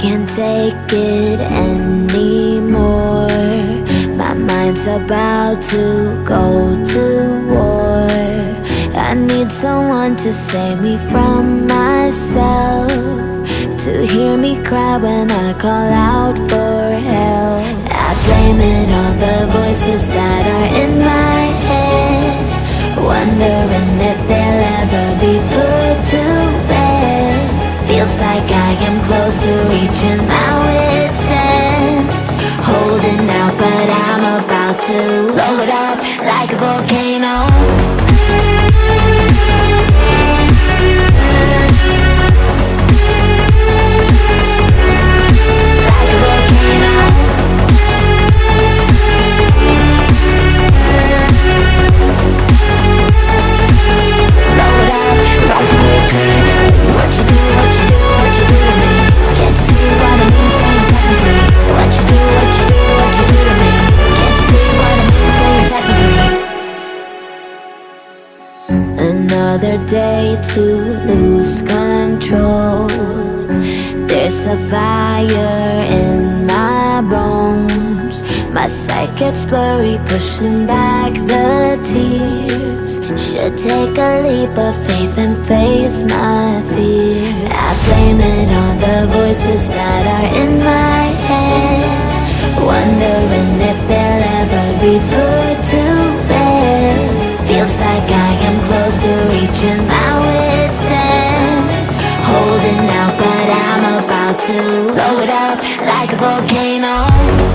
can't take it anymore. My mind's about to go to war. I need someone to save me from myself To hear me cry when I call out for help. I blame it on the voices that are in my head Wondering Am close to reaching my wit's end Holding out but I'm about to blow it up like a volcano Another day to lose control. There's a fire in my bones. My sight gets blurry, pushing back the tears. Should take a leap of faith and face my fear. I blame it on the voices that are in my reaching my wit's end. Holding out but I'm about to blow it up like a volcano.